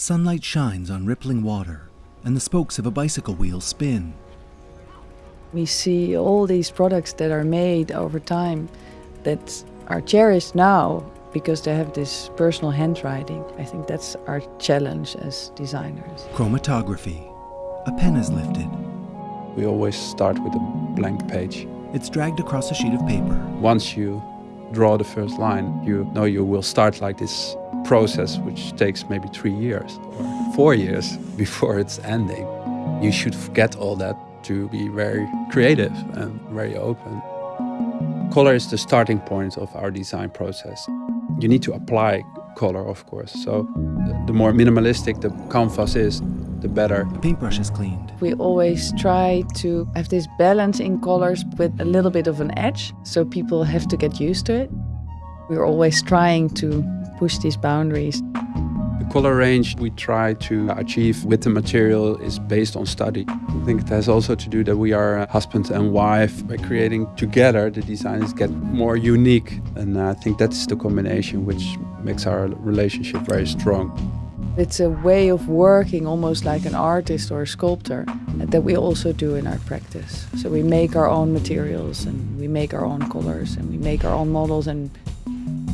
Sunlight shines on rippling water, and the spokes of a bicycle wheel spin. We see all these products that are made over time that are cherished now because they have this personal handwriting. I think that's our challenge as designers. Chromatography. A pen is lifted. We always start with a blank page. It's dragged across a sheet of paper. Once you draw the first line, you know you will start like this process which takes maybe three years or four years before it's ending. You should forget all that to be very creative and very open. Color is the starting point of our design process. You need to apply color, of course. So the more minimalistic the canvas is, the better. A paintbrush is cleaned. We always try to have this balance in colors with a little bit of an edge, so people have to get used to it. We're always trying to push these boundaries. The color range we try to achieve with the material is based on study. I think it has also to do that we are husband and wife. By creating together, the designs get more unique. And I think that's the combination which makes our relationship very strong. It's a way of working almost like an artist or a sculptor that we also do in our practice. So we make our own materials and we make our own colors and we make our own models and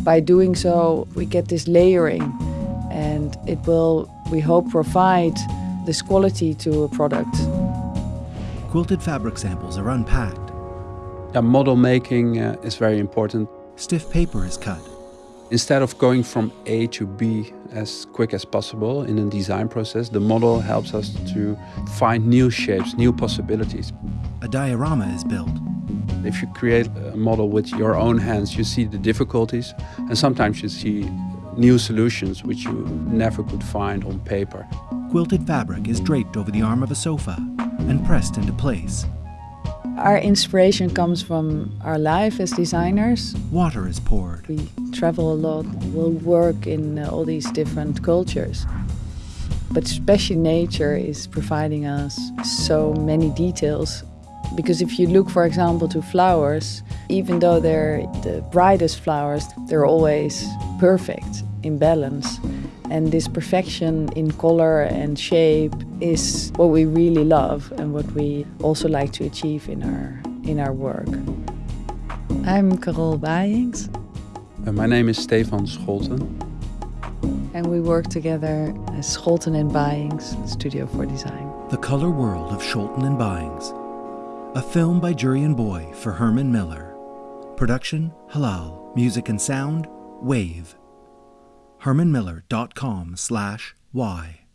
by doing so we get this layering and it will, we hope, provide this quality to a product. Quilted fabric samples are unpacked. Yeah, model making uh, is very important. Stiff paper is cut. Instead of going from A to B as quick as possible in a design process, the model helps us to find new shapes, new possibilities. A diorama is built. If you create a model with your own hands, you see the difficulties and sometimes you see new solutions which you never could find on paper. Quilted fabric is draped over the arm of a sofa and pressed into place. Our inspiration comes from our life as designers. Water is poured. We travel a lot, we'll work in uh, all these different cultures. But especially nature is providing us so many details. Because if you look, for example, to flowers, even though they're the brightest flowers, they're always perfect in balance. And this perfection in color and shape is what we really love and what we also like to achieve in our, in our work. I'm Carole Baijings. Uh, my name is Stefan Scholten. And we work together as Scholten and Baijings Studio for Design. The Color World of Scholten and Baijings. A film by Jurien Boy for Herman Miller. Production, Halal. Music and sound, Wave hermanmiller.com slash y.